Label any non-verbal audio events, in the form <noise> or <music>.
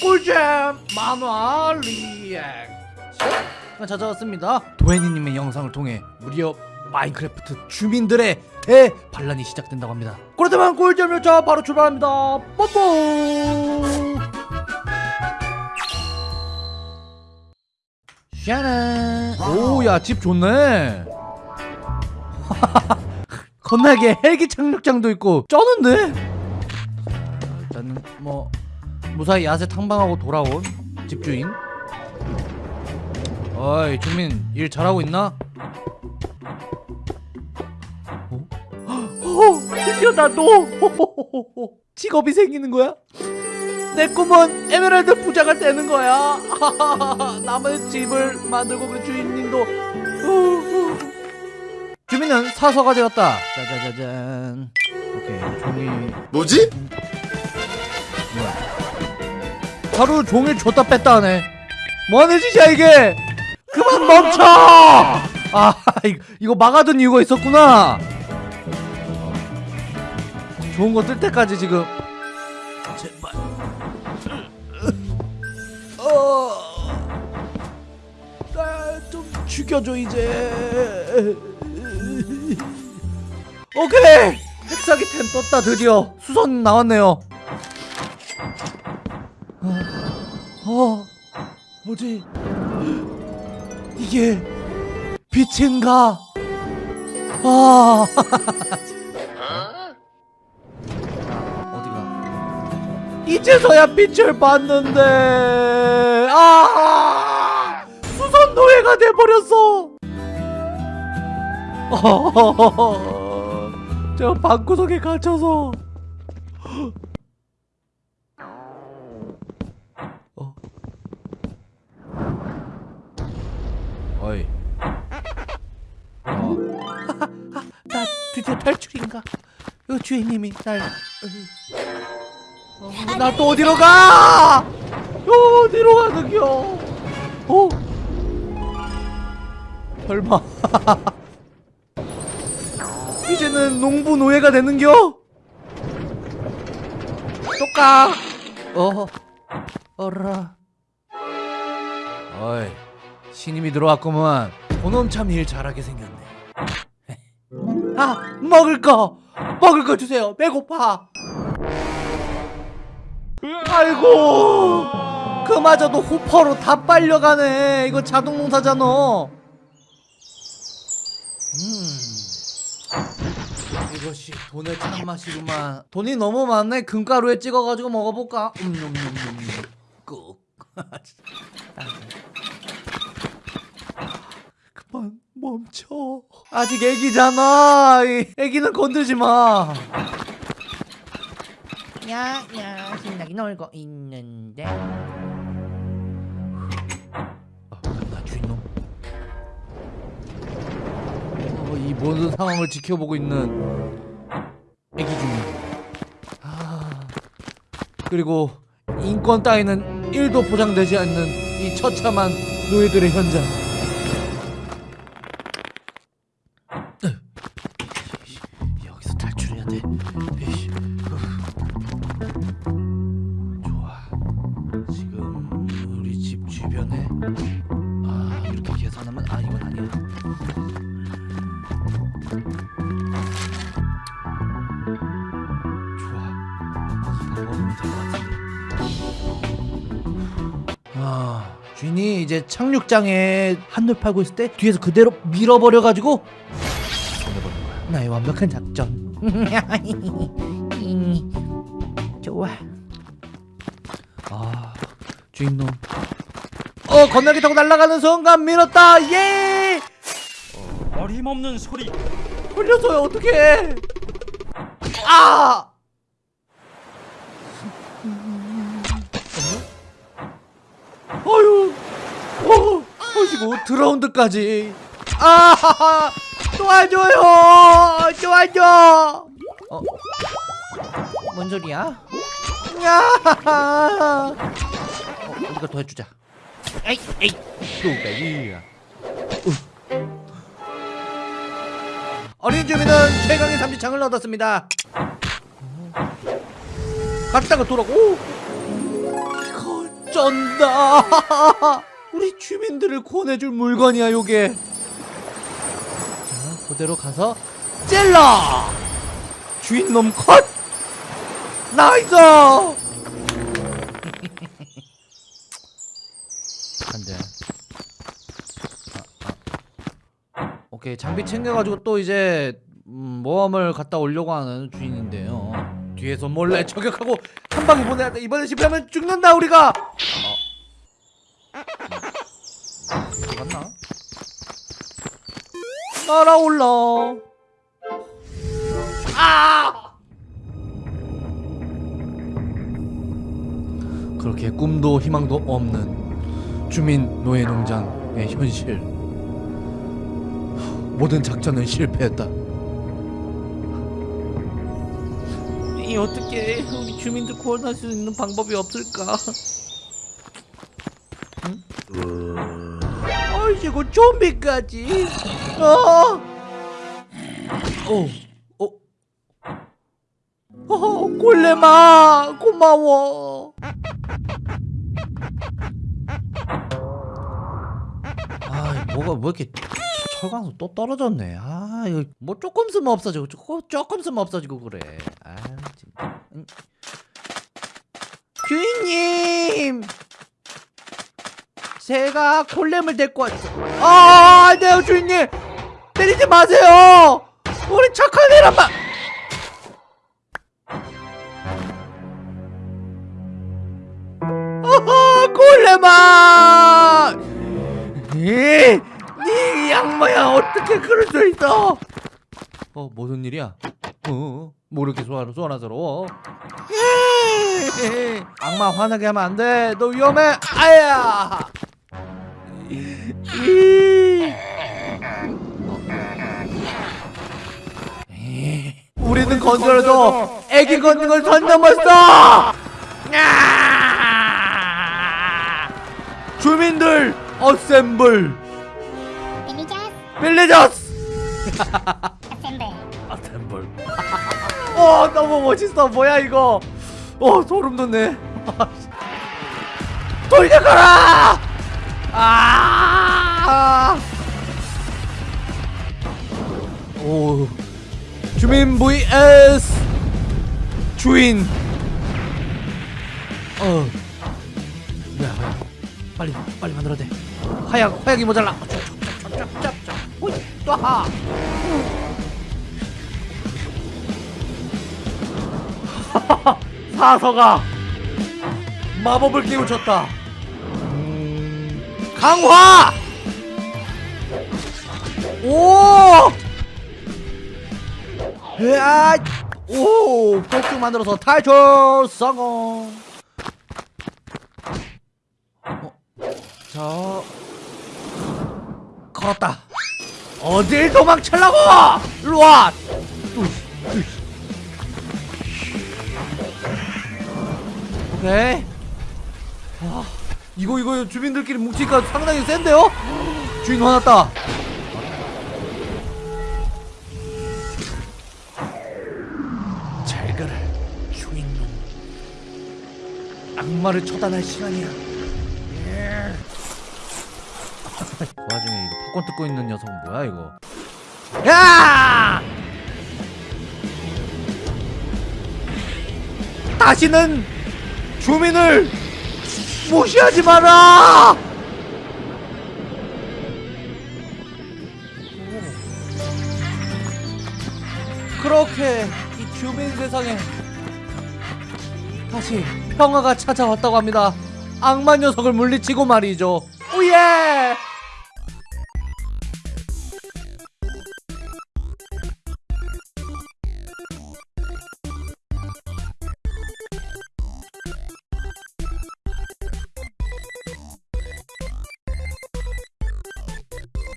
꿀잼 만화 리액션. 찾아왔습니다. 도혜니님의 영상을 통해 무려 마인크래프트 주민들의 대반란이 시작된다고 합니다. 그렇다면 꿀잼 열차 바로 출발합니다. 뽀뽀! 샤란 오야 집 좋네. <laughs> 건너게 헬기 착륙장도 있고 쩌는데? 자, 일단은 뭐 무사히 야세 탕방하고 돌아온 집주인. 어이 주민 일 잘하고 있나? 어? 어, 드디어 나도 직업이 생기는 거야? 내 꿈은 에메랄드 부자가 되는 거야. 남의 집을 만들고 그 주인님도. 주민은 사서가 되었다. 짜자자잔. 오케이 종이 뭐지? 하루 종일 줬다 뺐다 하네. 뭐하는 짓이야 이게? 그만 멈춰! 아 이거, 막아둔 이유가 있었구나. 좋은 거 뜰 때까지 지금. 제발. 어 나좀 죽여줘 이제. 오케이! 핵사기 템 떴다 드디어. 수선 나왔네요 어, 뭐지? 이게 빛인가? 아, <laughs> 어디가? 이제서야 빛을 봤는데, 아, 수선 노예가 돼 버렸어. 어, <laughs> 저 방구석에 갇혀서. 어이. 어. <laughs> 나 드디어 탈출인가? 어, 주인님이 날. 어, 나또 어디로 가? 어, 어디로 가는겨? 어? 설마. <laughs> 이제는 농부 노예가 되는겨? 똑까. 어. 어라. 어이. 신임이 들어왔구만 그놈 참 일 잘하게 생겼네. 아 먹을 거! 먹을 거 주세요. 배고파. 아이고! 그마저도 호퍼로 다 빨려가네. 이거 자동농사잖아 음. 이것이 돈의 참맛이구만. 돈이 너무 많네. 금가루에 찍어가지고 먹어볼까? 음음음음 꾹 <laughs> 그만 멈춰. 아직 애기잖아. 이 애기는 건들지 마. 야야 신나게 놀고 있는데. 아, 나 주인놈. 어, 이 모든 상황을 지켜보고 있는 애기 주인 아 그리고 인권 따위는 1도 보장되지 않는 이 처참한 노예들의 현장 아. 이 방법이면 될것 같은데. 아 주인이 이제 착륙장에 한눈 팔고 있을 때 뒤에서 그대로 밀어버려가지고. 나의 완벽한 작전. <laughs> 좋아 아 주인놈 어 건너기 타고 날아가는 순간 밀었다 예 어림없는 소리. 걸렸어요 어떡해. 아! 어휴. 어 보시고 드라운드까지. 아 도와줘요. 도와줘. 어? 뭔 소리야? 야 어, 우리가 도와주자. 에이 에이. 뚜까기야 어린 주민은 최강의 삼지창을 얻었습니다. 갔다가 돌아오고 이건 쩐다. <laughs> 우리 주민들을 구원해줄 물건이야 요게. 자 그대로 가서 찔러! 주민놈 컷! nice 안돼 아, 아. 오케이 장비 챙겨가지고 또 이제 음, 모험을 갔다 오려고 하는 주인인데요 뒤에서 몰래 저격하고 한 방에 보내야 돼 이번에 실패하면 죽는다 우리가 어. 갔나? 날아올라 아! 그렇게 꿈도 희망도 없는 주민 노예 농장의 현실 모든 작전은 실패했다 이 어떻게 우리 주민들 구원할 수 있는 방법이 없을까? 응? 아이고 좀비까지. 어. 어. 어. 어, 골레마 고마워. 아, 뭐가 왜 이렇게 철광석 또 떨어졌네. 아, 이거 뭐 조금 쓰면 없어지고 조금 조금 쓰면 없어지고 그래. 아, 진짜. 응. 주인님. 제가 콜렘을 데리고 왔어. 아, 안 돼요, 주인님. 때리지 마세요. 우리 착한 애란 말. 아하, 콜레마. 어떻게 그럴 수 있어? 어, 무슨 일이야? 어, 뭐 이렇게 소원스러워? 에이, 악마 화나게 하면 안 돼. 너 위험해. 아야. 우리는 건설해도 애기 건능을 선 넘었어. 야! 주민들 어셈블 빌리저스! 어셈블 어셈블 어 너무 멋있어. 뭐야 이거? 어 소름 돋네. <laughs> 돌려가라! 아! 오 주민 vs 주인. 어. 뭐야 뭐야 빨리 빨리 만들어야 돼. 화약 화약이 모자라. 짭짭짭짭 또하 사서가 마법을 깨우쳤다. 음, 강화! 오! 으아! 오! 폭죽 만들어서 탈출 성공! 어, 자 걸었다 어딜 도망치려고? 일로와. 오케이. 아, 이거 이거 주민들끼리 뭉치니까 상당히 센데요? 주인 화났다. 잘 가라 주인놈. 악마를 처단할 시간이야 그 와중에 이거 팝콘 뜯고 있는 녀석은 뭐야 이거 야! 다시는 주민을 무시하지 마라! 그렇게 이 주민 세상에 다시 평화가 찾아왔다고 합니다. 악마 녀석을 물리치고 말이죠.